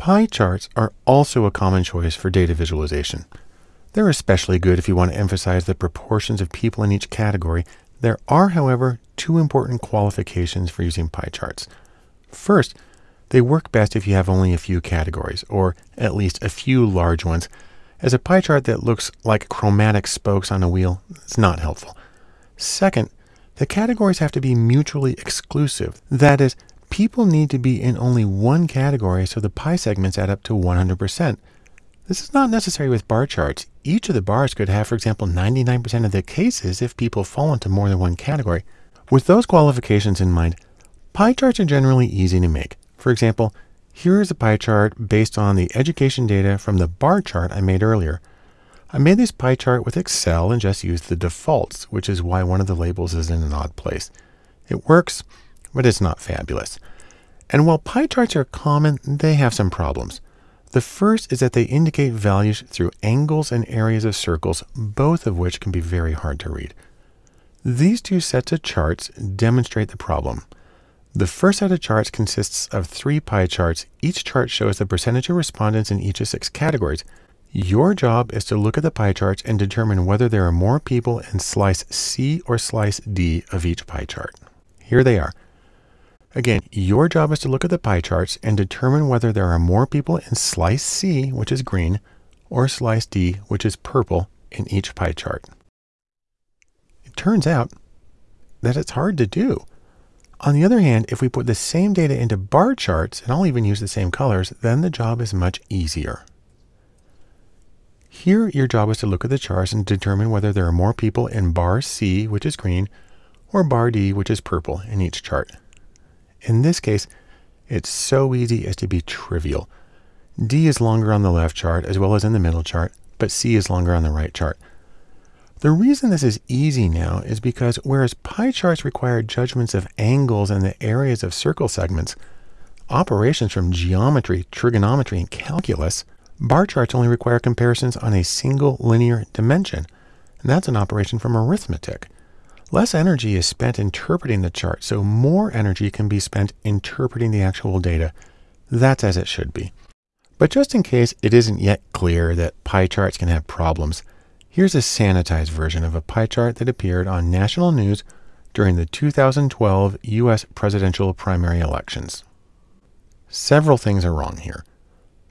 Pie charts are also a common choice for data visualization. They're especially good if you want to emphasize the proportions of people in each category. There are, however, two important qualifications for using pie charts. First, they work best if you have only a few categories, or at least a few large ones, as a pie chart that looks like chromatic spokes on a wheel is not helpful. Second, the categories have to be mutually exclusive. That is, people need to be in only one category so the pie segments add up to 100%. This is not necessary with bar charts. Each of the bars could have, for example, 99% of the cases if people fall into more than one category. With those qualifications in mind, pie charts are generally easy to make. For example, here is a pie chart based on the education data from the bar chart I made earlier. I made this pie chart with Excel and just used the defaults, which is why one of the labels is in an odd place. It works, but it's not fabulous. And while pie charts are common, they have some problems. The first is that they indicate values through angles and areas of circles, both of which can be very hard to read. These two sets of charts demonstrate the problem. The first set of charts consists of three pie charts. Each chart shows the percentage of respondents in each of six categories. Your job is to look at the pie charts and determine whether there are more people in slice C or slice D of each pie chart. Here they are. Again, your job is to look at the pie charts and determine whether there are more people in slice C, which is green, or slice D, which is purple, in each pie chart. It turns out that it's hard to do. On the other hand, if we put the same data into bar charts, and I'll even use the same colors, then the job is much easier. Here, your job is to look at the charts and determine whether there are more people in bar C, which is green, or bar D, which is purple, in each chart. In this case, it's so easy as to be trivial. D is longer on the left chart as well as in the middle chart, but C is longer on the right chart. The reason this is easy now is because whereas pie charts require judgments of angles and the areas of circle segments, operations from geometry, trigonometry, and calculus, bar charts only require comparisons on a single linear dimension, and that's an operation from arithmetic. Less energy is spent interpreting the chart, so more energy can be spent interpreting the actual data. That's as it should be. But just in case it isn't yet clear that pie charts can have problems, Here's a sanitized version of a pie chart that appeared on national news during the 2012 US presidential primary elections. Several things are wrong here.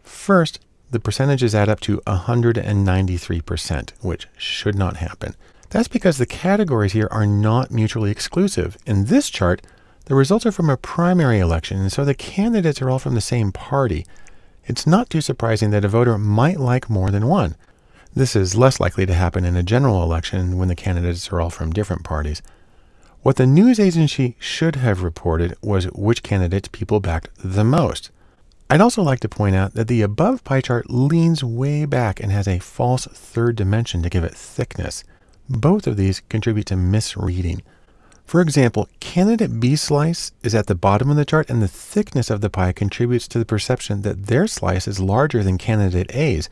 First, the percentages add up to 193%, which should not happen. That's because the categories here are not mutually exclusive. In this chart, the results are from a primary election, and so the candidates are all from the same party. It's not too surprising that a voter might like more than one. This is less likely to happen in a general election when the candidates are all from different parties. What the news agency should have reported was which candidates people backed the most. I'd also like to point out that the above pie chart leans way back and has a false third dimension to give it thickness. Both of these contribute to misreading. For example, candidate B slice is at the bottom of the chart and the thickness of the pie contributes to the perception that their slice is larger than candidate A's,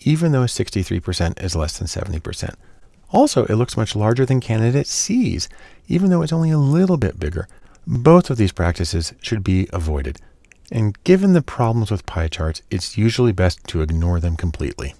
even though 63% is less than 70%. Also, it looks much larger than candidate C's, even though it's only a little bit bigger. Both of these practices should be avoided. And given the problems with pie charts, it's usually best to ignore them completely.